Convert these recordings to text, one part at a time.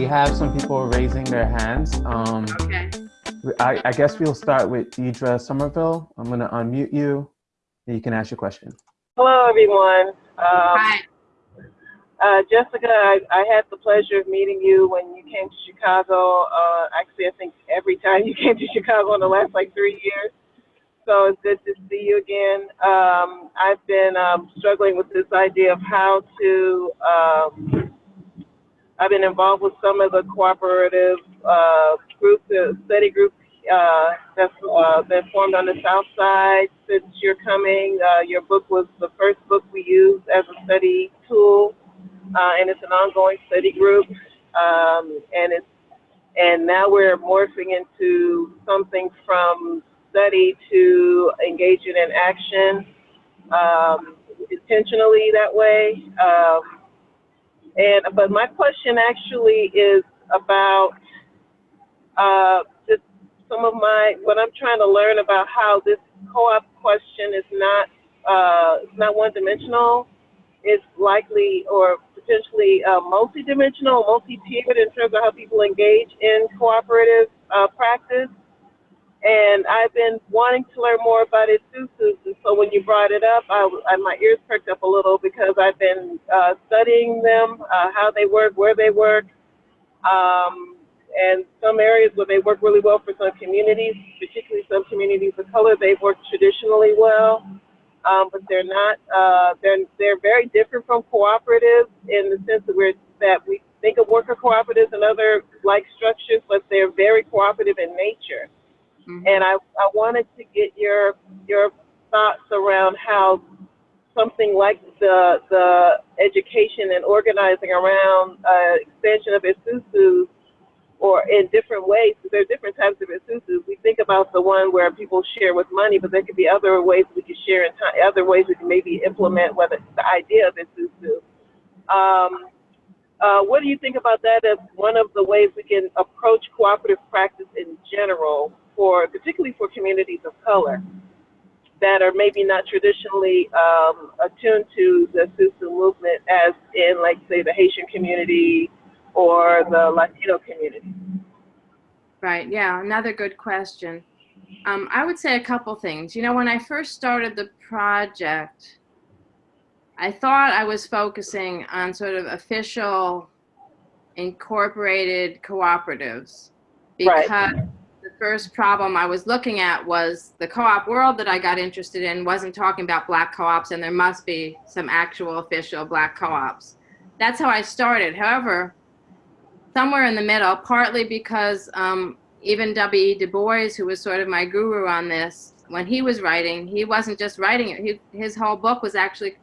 we have some people raising their hands. Um, Okay. I, I guess we'll start with Deidre Somerville. I'm going to unmute you and you can ask your question. Hello, everyone. Um, Hi. uh, Jessica, I, I had the pleasure of meeting you when you came to Chicago. Uh, actually, I think every time you came to Chicago in the last like three years. So it's good to see you again. Um, I've been um, struggling with this idea of how to. Um, I've been involved with some of the cooperative uh, groups, uh, study groups uh, that's uh, been formed on the South Side since you're coming. Uh, your book was the first book we used as a study tool, uh, and it's an ongoing study group. Um, and it's and now we're morphing into something from study to engaging in action um, intentionally that way. Um, and but my question actually is about uh, just some of my what I'm trying to learn about how this co-op question is not uh, not one-dimensional. It's likely or potentially uh, multi-dimensional, multi-tiered in terms of how people engage in cooperative uh, practice. And I've been wanting to learn more about Isusus, and so when you brought it up, I, I, my ears perked up a little because I've been uh, studying them, uh, how they work, where they work, um, and some areas where they work really well for some communities, particularly some communities of color, they work traditionally well, um, but they're not. Uh, they're they're very different from cooperatives in the sense that we're that we think of worker cooperatives and other like structures, but they're very cooperative in nature. Mhm. And I, I wanted to get your your thoughts around how something like the the education and organizing around uh, expansion of Isusu or in different ways, because there are different types of Isusus. We think about the one where people share with money, but there could be other ways we could share in time, other ways we can maybe implement whether the idea of Isusu. Um, uh, what do you think about that as one of the ways we can approach cooperative practice in general for, particularly for communities of color that are maybe not traditionally um, attuned to the Susu movement as in, like, say, the Haitian community or the Latino community? Right. Yeah. Another good question. Um, I would say a couple things. You know, when I first started the project, I thought I was focusing on sort of official incorporated cooperatives because the first problem I was looking at was the co-op world that I got interested in wasn't talking about black co-ops and there must be some actual official black co-ops. That's how I started. However, somewhere in the middle, partly because um, even W.E. Du Bois, who was sort of my guru on this, when he was writing, he wasn't just writing it. He, his whole book was actually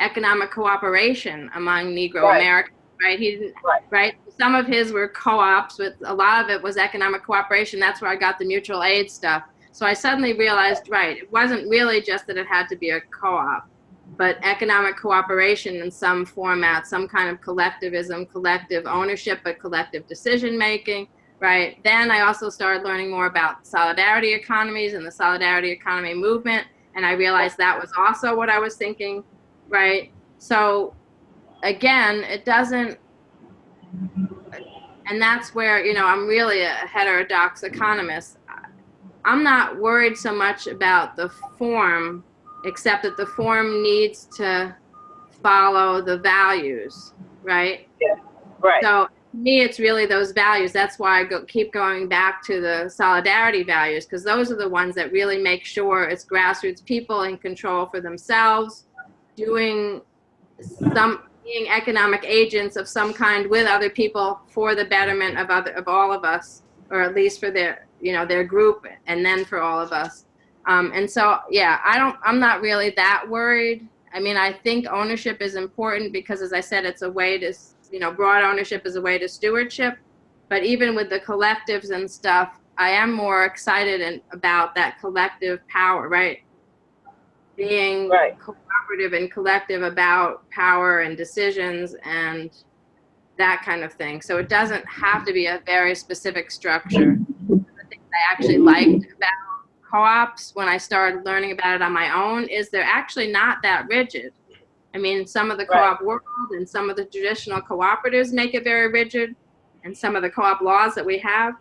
economic cooperation among Negro Right. Americans, right? He didn't, Right. right? Some of his were co-ops, but a lot of it was economic cooperation. That's where I got the mutual aid stuff. So I suddenly realized, right, it wasn't really just that it had to be a co-op, but economic cooperation in some format, some kind of collectivism, collective ownership, but collective decision making, right? Then I also started learning more about solidarity economies and the solidarity economy movement, and I realized that was also what I was thinking, right? So again, it doesn't, and that's where, you know, I'm really a heterodox economist. I'm not worried so much about the form, except that the form needs to follow the values, right? Yeah, Right. So me, it's really those values. That's why I go, keep going back to the solidarity values, because those are the ones that really make sure it's grassroots people in control for themselves, doing some being economic agents of some kind with other people for the betterment of other of all of us, or at least for their you know their group, and then for all of us. Um, and so, yeah, I don't. I'm not really that worried. I mean, I think ownership is important because, as I said, it's a way to you know, broad ownership is a way to stewardship. But even with the collectives and stuff, I am more excited and about that collective power, right? Being Right. cooperative and collective about power and decisions and that kind of thing. So it doesn't have to be a very specific structure. The thing I actually liked about co-ops when I started learning about it on my own is they're actually not that rigid. I mean, some of the co-op world and some of the traditional cooperatives make it very rigid, and some of the co-op laws that we have,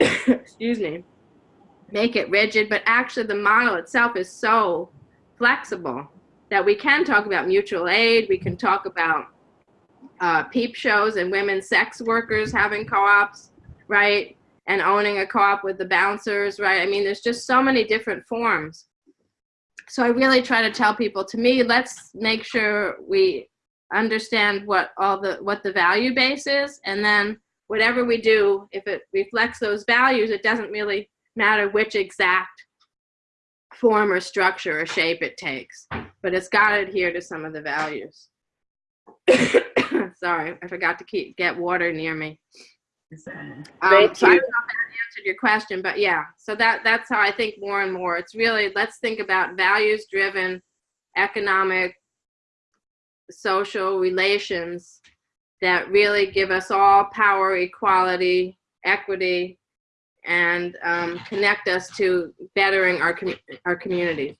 excuse me, make it rigid, but actually the model itself is so flexible that we can talk about mutual aid, we can talk about uh, peep shows and women sex workers having co-ops, right? And owning a co-op with the bouncers, right? I mean, there's just so many different forms. So I really try to tell people, to me, let's make sure we understand what all the, what the value base is, and then whatever we do, if it reflects those values, it doesn't really matter which exact form or structure or shape it takes, but it's got to adhere to some of the values. Sorry, I forgot to keep get water near me. Um, Thank so I you. don't know if that answered your question, but yeah. So that that's how I think more and more. It's really let's think about values-driven economic, social relations that really give us all power, equality, equity, and um, connect us to bettering our com- our community.